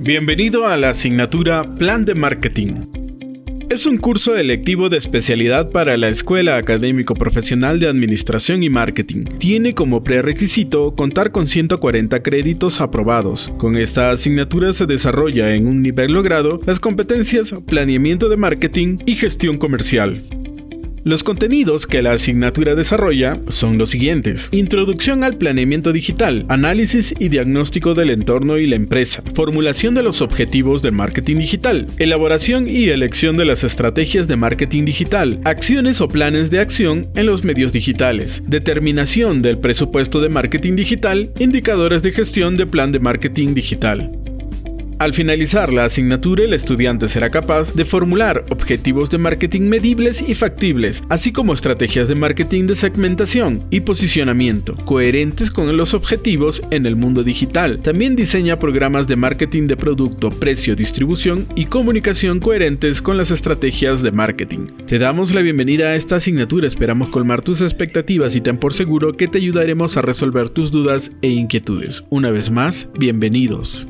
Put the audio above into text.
Bienvenido a la asignatura Plan de Marketing. Es un curso electivo de especialidad para la Escuela Académico Profesional de Administración y Marketing. Tiene como prerequisito contar con 140 créditos aprobados. Con esta asignatura se desarrolla en un nivel logrado las competencias planeamiento de marketing y gestión comercial. Los contenidos que la asignatura desarrolla son los siguientes. Introducción al planeamiento digital, análisis y diagnóstico del entorno y la empresa, formulación de los objetivos del marketing digital, elaboración y elección de las estrategias de marketing digital, acciones o planes de acción en los medios digitales, determinación del presupuesto de marketing digital, indicadores de gestión de plan de marketing digital. Al finalizar la asignatura, el estudiante será capaz de formular objetivos de marketing medibles y factibles, así como estrategias de marketing de segmentación y posicionamiento, coherentes con los objetivos en el mundo digital. También diseña programas de marketing de producto, precio, distribución y comunicación coherentes con las estrategias de marketing. Te damos la bienvenida a esta asignatura, esperamos colmar tus expectativas y ten por seguro que te ayudaremos a resolver tus dudas e inquietudes. Una vez más, bienvenidos.